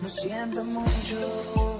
Lo siento mucho.